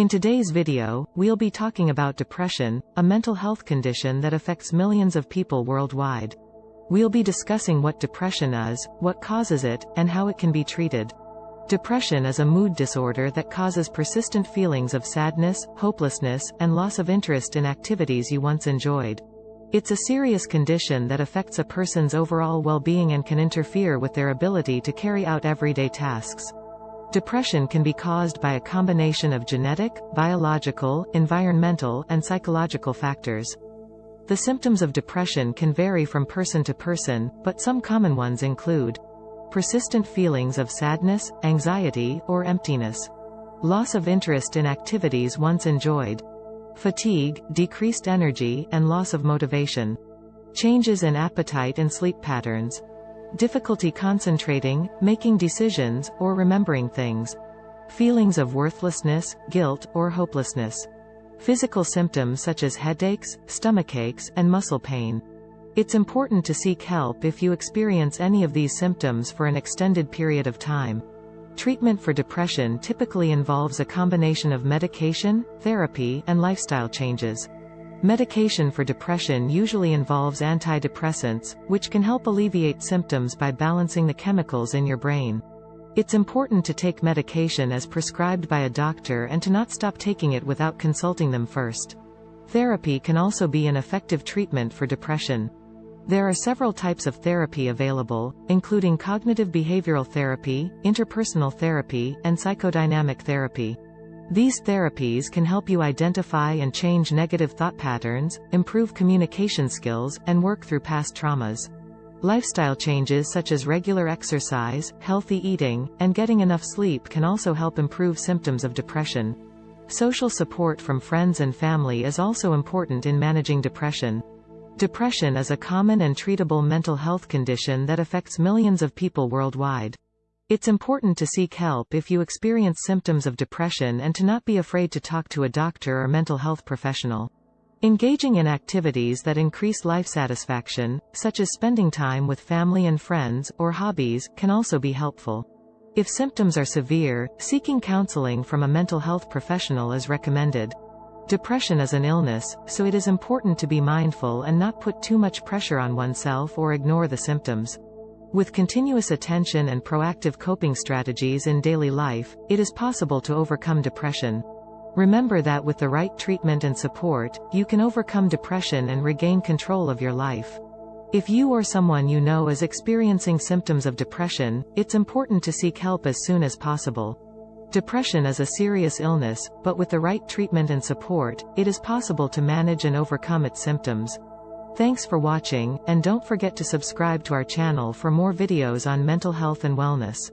In today's video, we'll be talking about depression, a mental health condition that affects millions of people worldwide. We'll be discussing what depression is, what causes it, and how it can be treated. Depression is a mood disorder that causes persistent feelings of sadness, hopelessness, and loss of interest in activities you once enjoyed. It's a serious condition that affects a person's overall well-being and can interfere with their ability to carry out everyday tasks. Depression can be caused by a combination of genetic, biological, environmental, and psychological factors. The symptoms of depression can vary from person to person, but some common ones include persistent feelings of sadness, anxiety, or emptiness, loss of interest in activities once enjoyed, fatigue, decreased energy, and loss of motivation. Changes in appetite and sleep patterns. Difficulty concentrating, making decisions, or remembering things. Feelings of worthlessness, guilt, or hopelessness. Physical symptoms such as headaches, stomach aches, and muscle pain. It's important to seek help if you experience any of these symptoms for an extended period of time. Treatment for depression typically involves a combination of medication, therapy, and lifestyle changes. Medication for depression usually involves antidepressants, which can help alleviate symptoms by balancing the chemicals in your brain. It's important to take medication as prescribed by a doctor and to not stop taking it without consulting them first. Therapy can also be an effective treatment for depression. There are several types of therapy available, including cognitive behavioral therapy, interpersonal therapy, and psychodynamic therapy. These therapies can help you identify and change negative thought patterns, improve communication skills, and work through past traumas. Lifestyle changes such as regular exercise, healthy eating, and getting enough sleep can also help improve symptoms of depression. Social support from friends and family is also important in managing depression. Depression is a common and treatable mental health condition that affects millions of people worldwide. It's important to seek help if you experience symptoms of depression and to not be afraid to talk to a doctor or mental health professional. Engaging in activities that increase life satisfaction, such as spending time with family and friends, or hobbies, can also be helpful. If symptoms are severe, seeking counseling from a mental health professional is recommended. Depression is an illness, so it is important to be mindful and not put too much pressure on oneself or ignore the symptoms. With continuous attention and proactive coping strategies in daily life, it is possible to overcome depression. Remember that with the right treatment and support, you can overcome depression and regain control of your life. If you or someone you know is experiencing symptoms of depression, it's important to seek help as soon as possible. Depression is a serious illness, but with the right treatment and support, it is possible to manage and overcome its symptoms. Thanks for watching, and don't forget to subscribe to our channel for more videos on mental health and wellness.